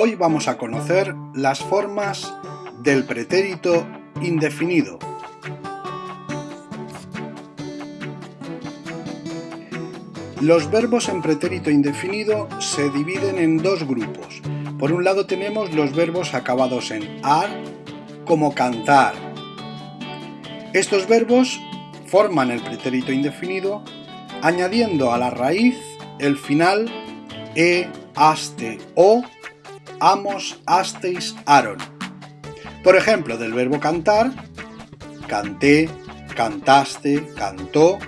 Hoy vamos a conocer las formas del pretérito indefinido. Los verbos en pretérito indefinido se dividen en dos grupos. Por un lado tenemos los verbos acabados en ar, como cantar. Estos verbos forman el pretérito indefinido añadiendo a la raíz el final e, aste o, amos, asteis, aron. Por ejemplo, del verbo cantar, canté, cantaste, cantó,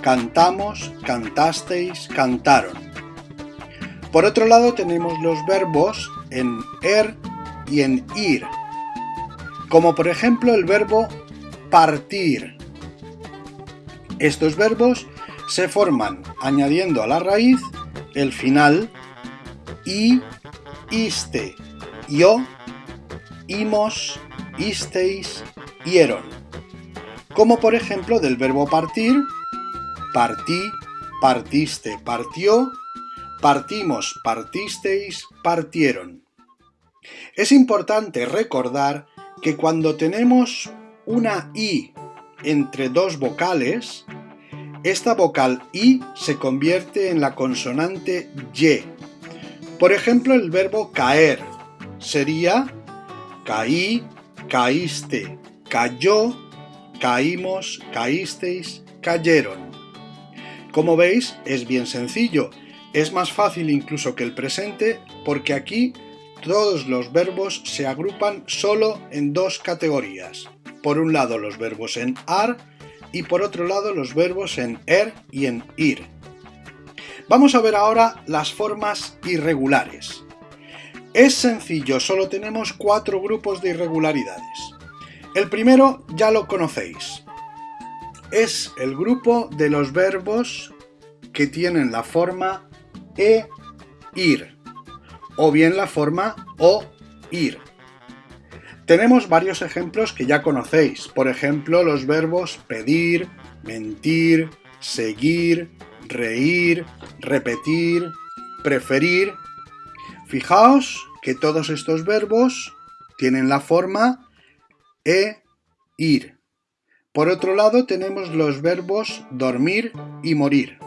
cantamos, cantasteis, cantaron. Por otro lado tenemos los verbos en er y en ir, como por ejemplo el verbo partir. Estos verbos se forman añadiendo a la raíz el final i, iste, yo, imos, isteis, hieron. Como por ejemplo del verbo partir, partí, partiste, partió, partimos, partisteis, partieron. Es importante recordar que cuando tenemos una i entre dos vocales, esta vocal i se convierte en la consonante y. Por ejemplo, el verbo caer sería caí, caíste, cayó, caímos, caísteis, cayeron. Como veis, es bien sencillo. Es más fácil incluso que el presente porque aquí todos los verbos se agrupan solo en dos categorías. Por un lado los verbos en ar y por otro lado los verbos en er y en ir. Vamos a ver ahora las formas irregulares. Es sencillo, solo tenemos cuatro grupos de irregularidades. El primero ya lo conocéis. Es el grupo de los verbos que tienen la forma e, ir, o bien la forma o, ir. Tenemos varios ejemplos que ya conocéis, por ejemplo los verbos pedir, mentir, seguir, reír, repetir, preferir. Fijaos que todos estos verbos tienen la forma e, ir. Por otro lado tenemos los verbos dormir y morir.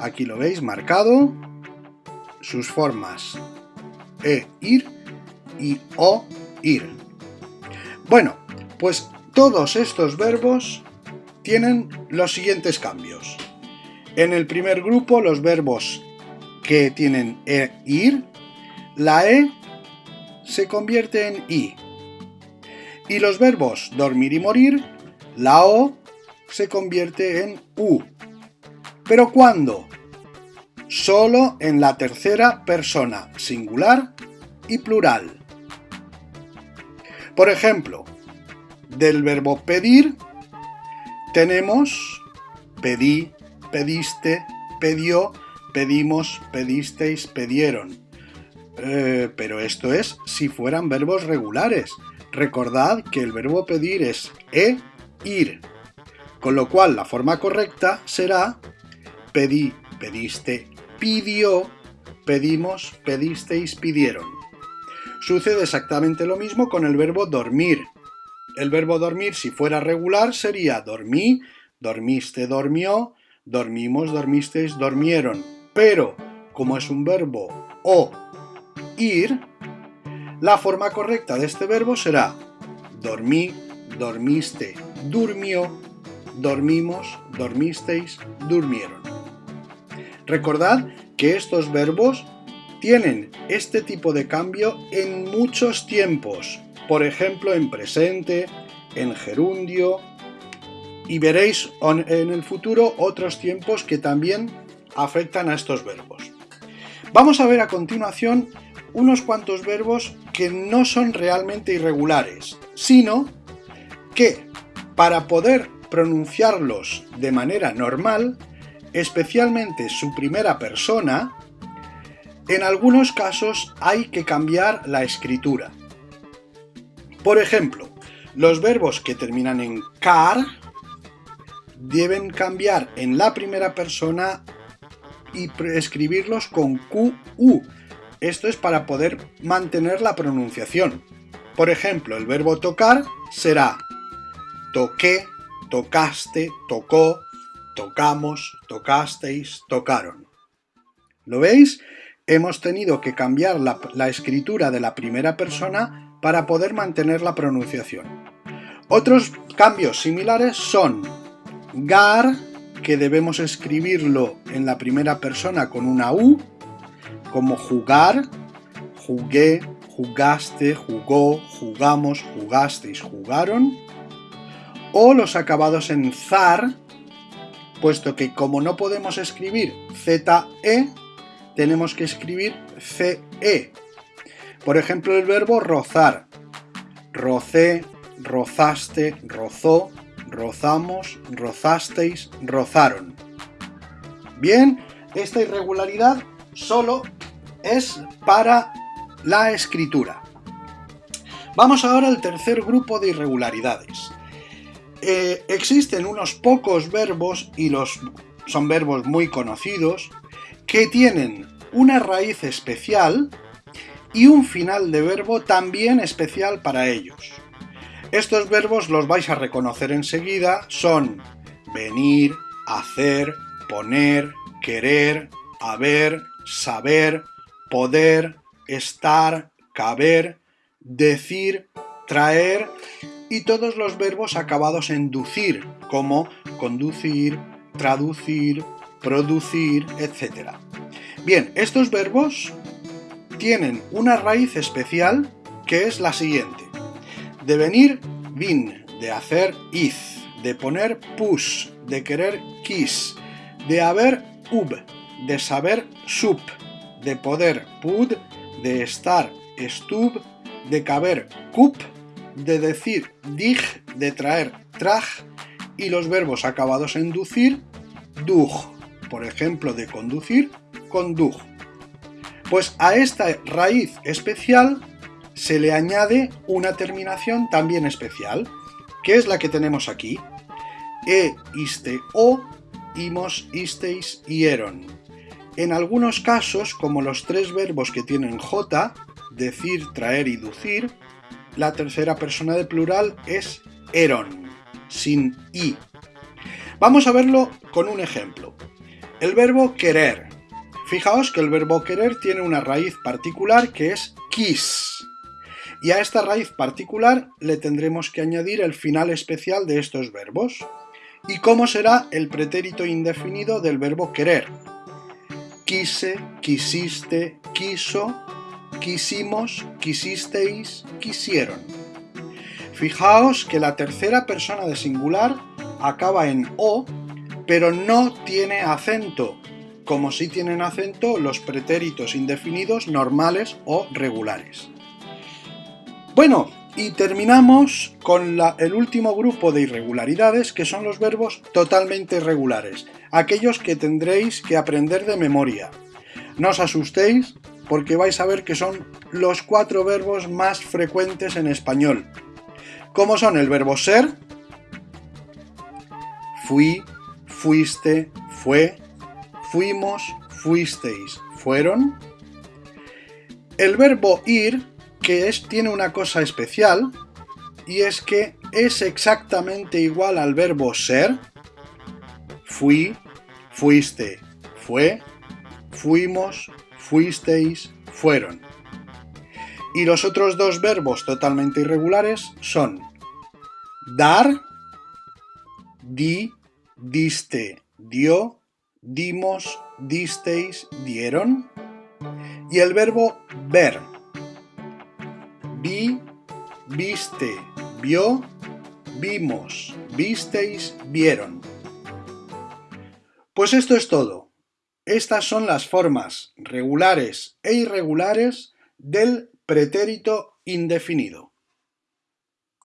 Aquí lo veis marcado, sus formas e, ir y o, ir. Bueno, pues todos estos verbos tienen los siguientes cambios. En el primer grupo, los verbos que tienen e, ir, la e se convierte en i. Y los verbos dormir y morir, la o se convierte en u. ¿Pero cuándo? Solo en la tercera persona singular y plural. Por ejemplo, del verbo pedir tenemos pedí, pediste, pedió, pedimos, pedisteis, pedieron. Eh, pero esto es si fueran verbos regulares. Recordad que el verbo pedir es e, ir. Con lo cual la forma correcta será pedí, pediste, pidió, pedimos, pedisteis, pidieron. Sucede exactamente lo mismo con el verbo dormir. El verbo dormir, si fuera regular, sería dormí, dormiste, dormió, dormimos, dormisteis, dormieron. Pero, como es un verbo o ir, la forma correcta de este verbo será dormí, dormiste, durmió, dormimos, dormisteis, durmieron. Recordad que estos verbos tienen este tipo de cambio en muchos tiempos, por ejemplo en presente, en gerundio, y veréis en el futuro otros tiempos que también afectan a estos verbos. Vamos a ver a continuación unos cuantos verbos que no son realmente irregulares, sino que para poder pronunciarlos de manera normal, especialmente su primera persona, en algunos casos hay que cambiar la escritura. Por ejemplo, los verbos que terminan en car deben cambiar en la primera persona y escribirlos con QU. Esto es para poder mantener la pronunciación. Por ejemplo, el verbo tocar será toqué, tocaste, tocó, tocamos, tocasteis, tocaron. ¿Lo veis? Hemos tenido que cambiar la, la, escritura de la primera persona para poder mantener la pronunciación. Otros cambios similares son gar, que debemos escribirlo en la primera persona con una U, como jugar, jugué, jugaste, jugó, jugamos, jugasteis, jugaron, o los acabados en zar, puesto que como no podemos escribir ZE, tenemos que escribir CE. Por ejemplo, el verbo rozar, rocé, rozaste, rozó, rozamos, rozasteis, rozaron. Bien, esta irregularidad solo es para la escritura. Vamos ahora al tercer grupo de irregularidades. Eh, existen unos pocos verbos, y los son verbos muy conocidos, que tienen una raíz especial y un final de verbo también especial para ellos. Estos verbos los vais a reconocer enseguida, son venir, hacer, poner, querer, haber, saber, poder, estar, caber, decir, traer y todos los verbos acabados en ducir, como conducir, traducir, producir, etc. Bien, estos verbos tienen una raíz especial que es la siguiente. De venir, vin, de hacer, iz, de poner, pus, de querer, quis, de haber, ub, de saber, sup, de poder, pud, de estar, stub, de caber, cup, de decir, dig, de traer, traj, y los verbos acabados en ducir, dug, por ejemplo, de conducir, condug. Pues a esta raíz especial se le añade una terminación también especial, que es la que tenemos aquí. E, iste, o, imos, isteis, hieron. En algunos casos, como los tres verbos que tienen J, decir, traer y ducir, la tercera persona de plural es eron, sin i. Vamos a verlo con un ejemplo. El verbo querer. Fijaos que el verbo querer tiene una raíz particular que es quis y a esta raíz particular le tendremos que añadir el final especial de estos verbos. ¿Y cómo será el pretérito indefinido del verbo querer? Quise, quisiste, quiso, quisimos, quisisteis, quisieron. Fijaos que la tercera persona de singular acaba en O, pero no tiene acento, como si tienen acento los pretéritos indefinidos normales o regulares. Bueno, y terminamos con el último grupo de irregularidades que son los verbos totalmente irregulares, aquellos que tendréis que aprender de memoria. No os asustéis porque vais a ver que son los cuatro verbos más frecuentes en español. ¿Cómo son el verbo ser? Fui, fuiste, fue, fuimos, fuisteis, fueron. El verbo ir que es, tiene una cosa especial y es que es exactamente igual al verbo ser. Fui, fuiste, fue, fuimos, fuisteis, fueron. Y los otros dos verbos totalmente irregulares son dar, di, diste, dio, dimos, disteis, dieron. Y el verbo ver, vi, viste, vio, vimos, visteis, vieron. Pues esto es todo. Estas son las formas regulares e irregulares del pretérito indefinido.